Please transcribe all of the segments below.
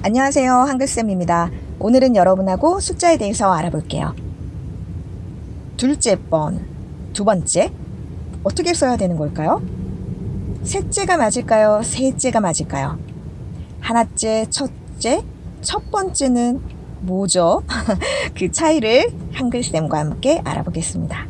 안녕하세요. 한글쌤입니다. 오늘은 여러분하고 숫자에 대해서 알아볼게요. 둘째 번, 두 번째. 어떻게 써야 되는 걸까요? 셋째가 맞을까요? 셋째가 맞을까요? 하나째, 첫째, 첫 번째는 뭐죠? 그 차이를 한글쌤과 함께 알아보겠습니다.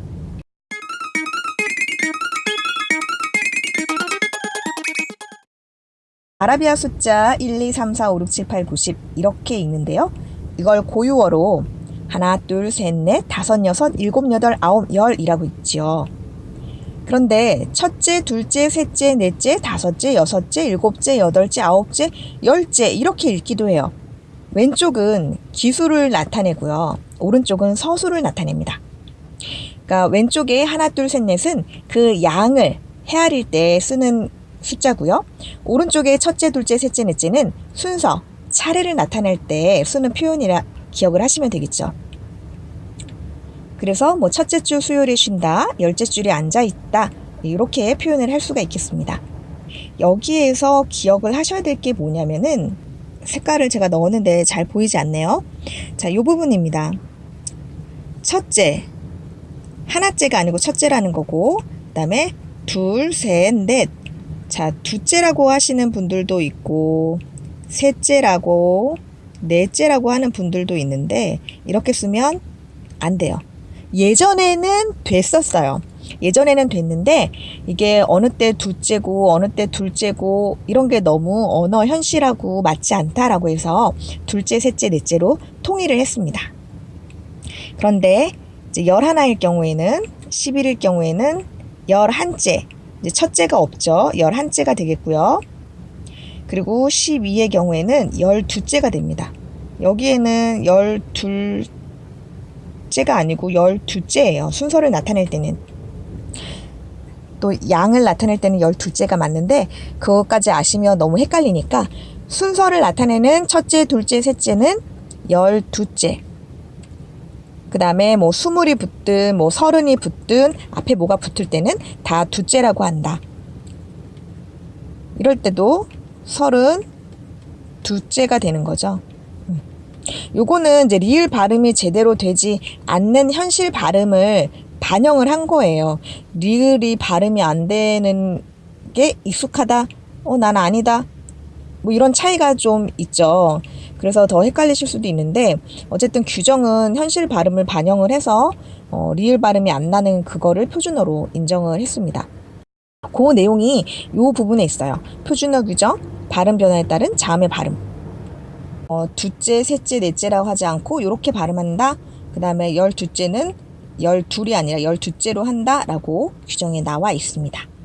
아라비아 숫자 1, 2, 3, 4, 5, 6, 7, 8, 9, 10 이렇게 읽는데요. 이걸 고유어로 하나, 둘, 셋, 넷, 다섯, 여섯, 일곱, 여덟, 아홉, 열이라고 있지요. 그런데 첫째, 둘째, 셋째, 넷째, 다섯째, 여섯째, 일곱째, 여덟째, 아홉째, 열째 이렇게 읽기도 해요. 왼쪽은 기수를 나타내고요. 오른쪽은 서수를 나타냅니다. 그러니까 왼쪽에 하나, 둘, 셋, 넷은 그 양을 헤아릴 때 쓰는 숫자고요. 오른쪽에 첫째, 둘째, 셋째, 넷째는 순서, 차례를 나타낼 때 쓰는 표현이라 기억을 하시면 되겠죠. 그래서 뭐 첫째 줄 수요일에 쉰다, 열째 줄에 앉아 있다 이렇게 표현을 할 수가 있겠습니다. 여기에서 기억을 하셔야 될 게 뭐냐면은 색깔을 제가 넣었는데 잘 보이지 않네요. 자, 이 부분입니다. 첫째, 하나째가 아니고 첫째라는 거고, 그 다음에 둘, 셋, 넷. 자, 둘째라고 하시는 분들도 있고, 셋째라고, 넷째라고 하는 분들도 있는데, 이렇게 쓰면 안 돼요. 예전에는 됐었어요. 예전에는 됐는데 이게 어느 때 둘째고 어느 때 둘째고 이런 게 너무 언어 현실하고 맞지 않다라고 해서 둘째, 셋째, 넷째로 통일을 했습니다. 그런데 이제 열하나일 경우에는 10일일 경우에는 열한째 이제 첫째가 없죠. 열한째가 되겠고요. 그리고 12의 경우에는 열두째가 됩니다. 여기에는 열둘 째가 아니고 열두째예요. 순서를 나타낼 때는. 또 양을 나타낼 때는 열둘째가 맞는데 그것까지 아시면 너무 헷갈리니까 순서를 나타내는 첫째, 둘째, 셋째는 열두째. 그 다음에 뭐 스물이 붙든 뭐 서른이 붙든 앞에 뭐가 붙을 때는 다 두째라고 한다. 이럴 때도 서른 두째가 되는 거죠. 요거는 이제 리을 발음이 제대로 되지 않는 현실 발음을 반영을 한 거예요. 리을이 발음이 안 되는 게 익숙하다. 어, 난 아니다. 뭐 이런 차이가 좀 있죠. 그래서 더 헷갈리실 수도 있는데 어쨌든 규정은 현실 발음을 반영을 해서 어, 리을 발음이 안 나는 그거를 표준어로 인정을 했습니다. 그 내용이 요 부분에 있어요. 표준어 규정, 발음 변화에 따른 자음의 발음. 어, 둘째, 셋째, 넷째라고 하지 않고 이렇게 발음한다. 그 다음에 열둘째는 열둘이 아니라 열둘째로 한다라고 규정에 나와 있습니다.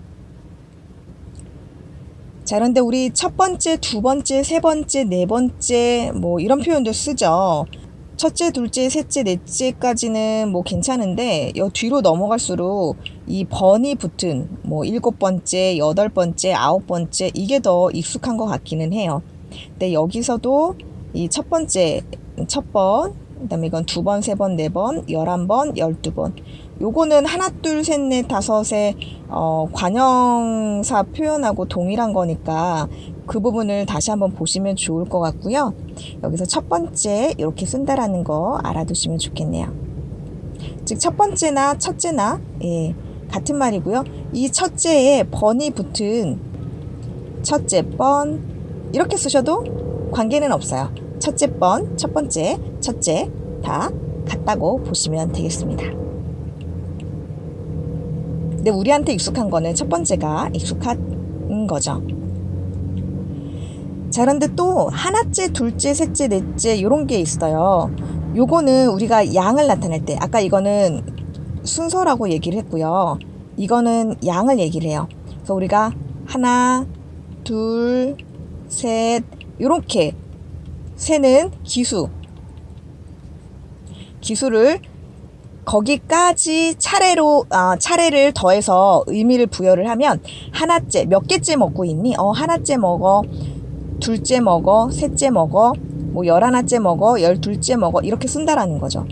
자, 그런데 우리 첫 번째, 두 번째, 세 번째, 네 번째 뭐 이런 표현도 쓰죠. 첫째, 둘째, 셋째, 넷째까지는 뭐 괜찮은데 여 뒤로 넘어갈수록 이 번이 붙은 뭐 일곱 번째, 여덟 번째, 아홉 번째 이게 더 익숙한 것 같기는 해요. 근데 여기서도 이 첫 번째 첫 번, 그 다음에 이건 두 번, 세 번, 네 번, 열한 번, 열두 번. 요거는 하나, 둘, 셋, 넷, 다섯의 어, 관형사 표현하고 동일한 거니까 그 부분을 다시 한번 보시면 좋을 것 같고요. 여기서 첫 번째 이렇게 쓴다라는 거 알아두시면 좋겠네요. 즉 첫 번째나 첫째나 예, 같은 말이고요. 이 첫째에 번이 붙은 첫째 번 이렇게 쓰셔도 관계는 없어요. 첫째 번, 첫 번째, 첫째 다 같다고 보시면 되겠습니다. 근데 우리한테 익숙한 거는 첫 번째가 익숙한 거죠. 자, 그런데 또 하나째, 둘째, 셋째, 넷째 이런 게 있어요. 요거는 우리가 양을 나타낼 때 아까 이거는 순서라고 얘기를 했고요. 이거는 양을 얘기를 해요. 그래서 우리가 하나, 둘, 셋 이렇게 새는 기수. 기수를 거기까지 차례로 아, 차례를 더해서 의미를 부여를 하면 하나째 몇 개째 먹고 있니? 어 하나째 먹어 둘째 먹어 셋째 먹어 뭐 열하나째 먹어 열둘째 먹어 이렇게 쓴다라는 거죠.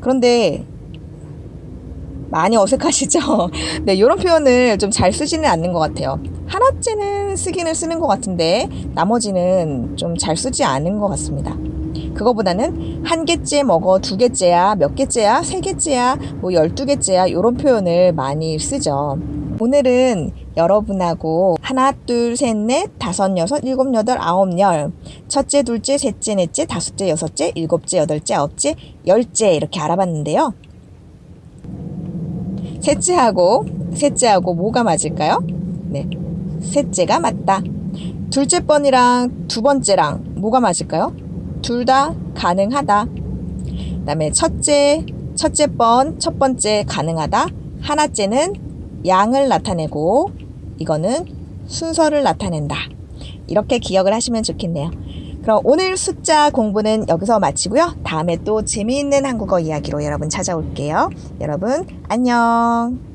그런데 많이 어색하시죠? 네, 이런 표현을 좀 잘 쓰지는 않는 것 같아요. 하나째는 쓰기는 쓰는 것 같은데 나머지는 좀 잘 쓰지 않은 것 같습니다. 그거보다는 한 개째 먹어 두 개째야 몇 개째야 세 개째야 뭐 열두 개째야 이런 표현을 많이 쓰죠. 오늘은 여러분하고 하나 둘 셋 넷 다섯 여섯 일곱 여덟 아홉 열 첫째 둘째 셋째 넷째 다섯째 여섯째 일곱째 여덟째 아홉째 열째 이렇게 알아봤는데요. 셋째하고 셋째하고 뭐가 맞을까요? 네, 셋째가 맞다. 둘째 번이랑 두 번째랑 뭐가 맞을까요? 둘 다 가능하다. 그 다음에 첫째, 첫째 번, 첫 번째 가능하다. 하나째는 양을 나타내고 이거는 순서를 나타낸다. 이렇게 기억을 하시면 좋겠네요. 그럼 오늘 숫자 공부는 여기서 마치고요. 다음에 또 재미있는 한국어 이야기로 여러분 찾아올게요. 여러분 안녕.